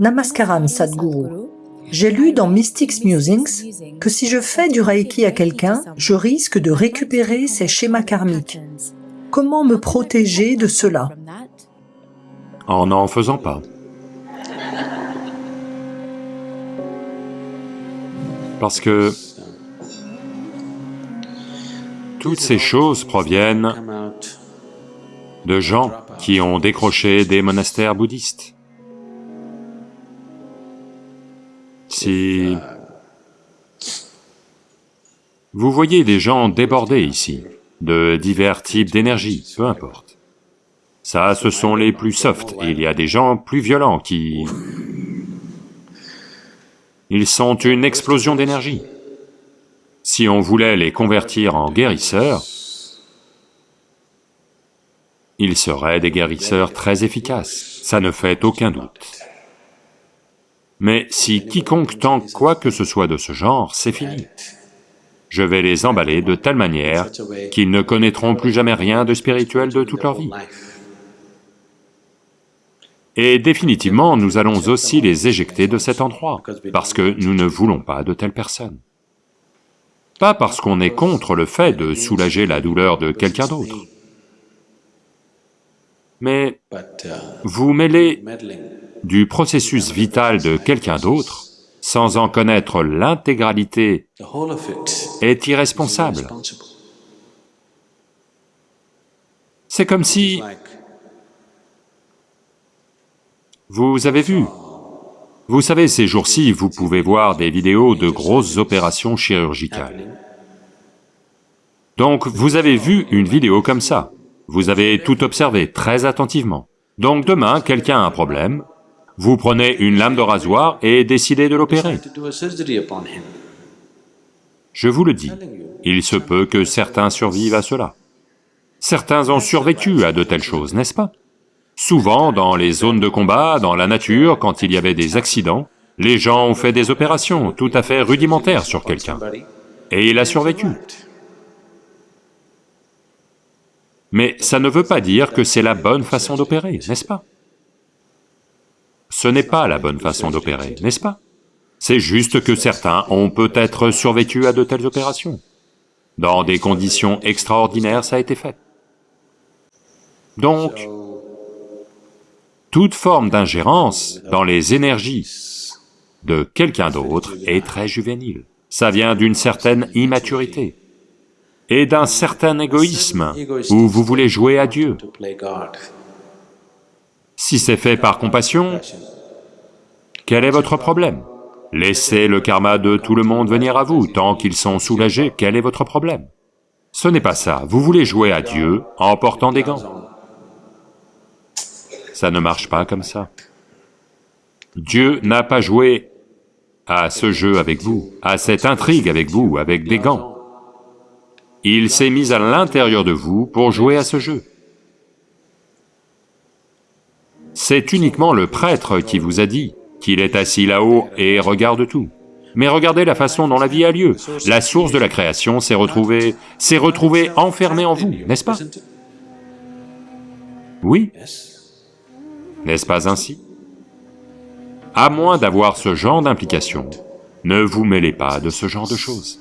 Namaskaram Sadhguru. J'ai lu dans Mystics Musings que si je fais du Reiki à quelqu'un, je risque de récupérer ses schémas karmiques. Comment me protéger de cela? En n'en faisant pas. Parce que toutes ces choses proviennent de gens qui ont décroché des monastères bouddhistes. Si... Vous voyez des gens débordés ici, de divers types d'énergie, peu importe. Ça, ce sont les plus soft, et il y a des gens plus violents qui... Ils sont une explosion d'énergie. Si on voulait les convertir en guérisseurs, ils seraient des guérisseurs très efficaces, ça ne fait aucun doute. Mais si quiconque tente quoi que ce soit de ce genre, c'est fini. Je vais les emballer de telle manière qu'ils ne connaîtront plus jamais rien de spirituel de toute leur vie. Et définitivement, nous allons aussi les éjecter de cet endroit, parce que nous ne voulons pas de telles personnes. Pas parce qu'on est contre le fait de soulager la douleur de quelqu'un d'autre. Mais vous mêlez du processus vital de quelqu'un d'autre sans en connaître l'intégralité est irresponsable. C'est comme si... Vous avez vu, vous savez, ces jours-ci, vous pouvez voir des vidéos de grosses opérations chirurgicales. Donc, vous avez vu une vidéo comme ça, vous avez tout observé très attentivement. Donc demain, quelqu'un a un problème, vous prenez une lame de rasoir et décidez de l'opérer. Je vous le dis, il se peut que certains survivent à cela. Certains ont survécu à de telles choses, n'est-ce pas? Souvent, dans les zones de combat, dans la nature, quand il y avait des accidents, les gens ont fait des opérations tout à fait rudimentaires sur quelqu'un, et il a survécu. Mais ça ne veut pas dire que c'est la bonne façon d'opérer, n'est-ce pas? Ce n'est pas la bonne façon d'opérer, n'est-ce pas? C'est juste que certains ont peut-être survécu à de telles opérations. Dans des conditions extraordinaires, ça a été fait. Donc, toute forme d'ingérence dans les énergies de quelqu'un d'autre est très juvénile. Ça vient d'une certaine immaturité et d'un certain égoïsme où vous voulez jouer à Dieu. Si c'est fait par compassion, quel est votre problème? Laissez le karma de tout le monde venir à vous, tant qu'ils sont soulagés, quel est votre problème? Ce n'est pas ça, vous voulez jouer à Dieu en portant des gants. Ça ne marche pas comme ça. Dieu n'a pas joué à ce jeu avec vous, à cette intrigue avec vous, avec des gants. Il s'est mis à l'intérieur de vous pour jouer à ce jeu. C'est uniquement le prêtre qui vous a dit qu'il est assis là-haut et regarde tout. Mais regardez la façon dont la vie a lieu. La source de la création s'est retrouvée... s'est retrouvée enfermée en vous, n'est-ce pas? Oui. N'est-ce pas ainsi? À moins d'avoir ce genre d'implication, ne vous mêlez pas de ce genre de choses.